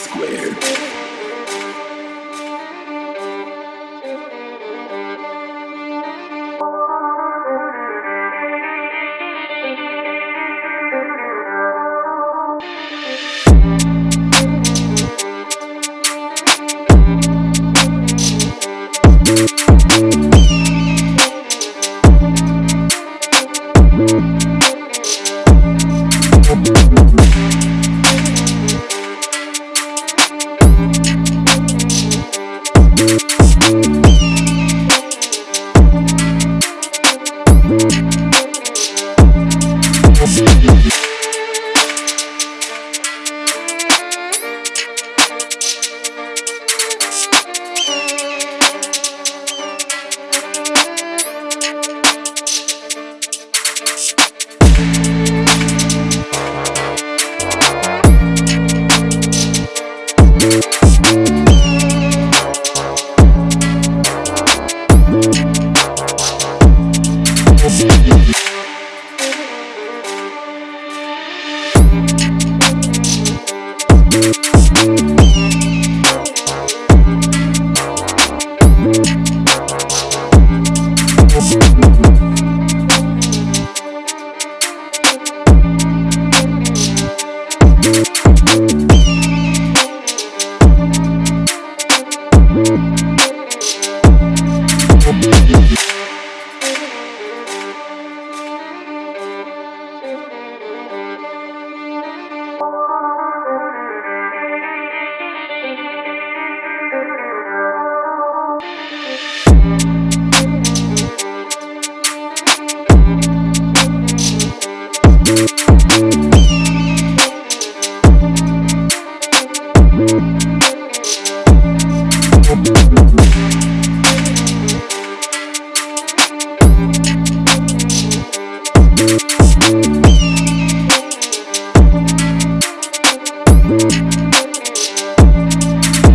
Square.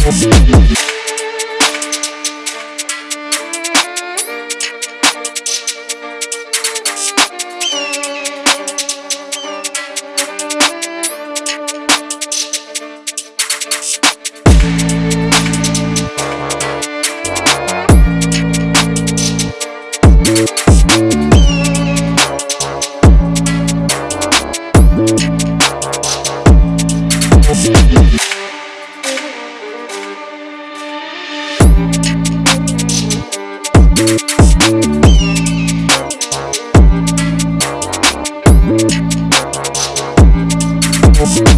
We'll be right back. Thank